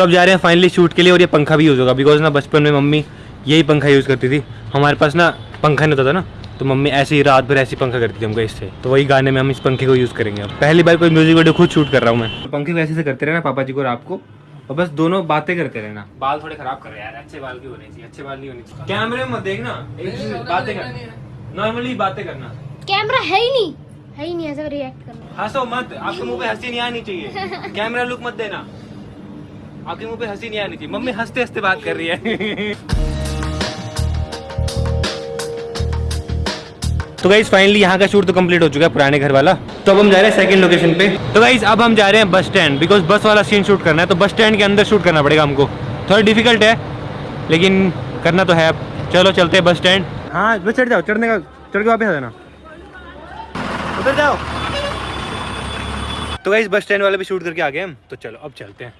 तो अब जा रहे हैं फाइनली शूट के लिए और ये पंखा भी यूज़ होगा। बिकॉज़ ना बचपन में मम्मी यही पंखा यूज़ करती थी। हमारे पास ना पंखा नहीं होता था ना तो मम्मी ऐसे ही रात भर ऐसी पंखा करती थी हमको इससे। तो वही गाने में हम इस पंखे को यूज़ करेंगे अब। पहली बार कोई म्यूज़िक वीडियो खुद शूट कर रहा हूँ मैं। पंखे को ऐसे से करते रहना पापा जी को और आपको। और बस दोनों बातें करते रहना। बाल थोड़े खराब कर रहे हैं यार अच्छे बाल क्यों होने चाहिए अच्छे बाल नहीं होने चाहिए। कैमरे में मत देखना एक बातें कर नॉर्मली बातें करना। कैमरा है ही नहीं। है ही नहीं ऐसा रिएक्ट करना। हंसो मत आपके मुँह पे हँसी नहीं आनी चाहिए। कैमरा लुक मत देना। आपके मुँह पे हँसी नहीं आनी चाहिए। मम्मी हँसते हँसते बात कर रही है। तो गाइज़ फाइनली यहाँ का शूट तो कंप्लीट हो चुका है पुराने घर वाला तो अब हम जा रहे हैं सेकंड लोकेशन पे। तो गाइज़ अब हम जा रहे हैं बस स्टैंड बिकॉज़ बस वाला सीन शूट करना है तो बस स्टैंड के अंदर शूट करना पड़ेगा हमको। थोड़ा डिफ़िकल्ट है लेकिन करना तो है अब। चलो चलते हैं बस स्टैंड हाँ बस चढ़ जाओ चढ़ने का चढ़ के वापस आ जाना। उधर जाओ। तो गाइज़ बस स्टैंड वाले भी शूट करके आ गए हम। तो चलो अब चलते हैं।